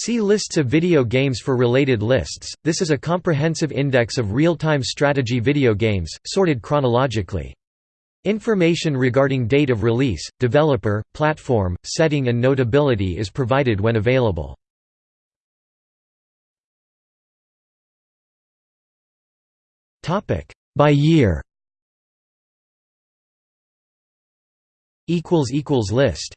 See lists of video games for related lists. This is a comprehensive index of real-time strategy video games, sorted chronologically. Information regarding date of release, developer, platform, setting and notability is provided when available. Topic By year Equals equals List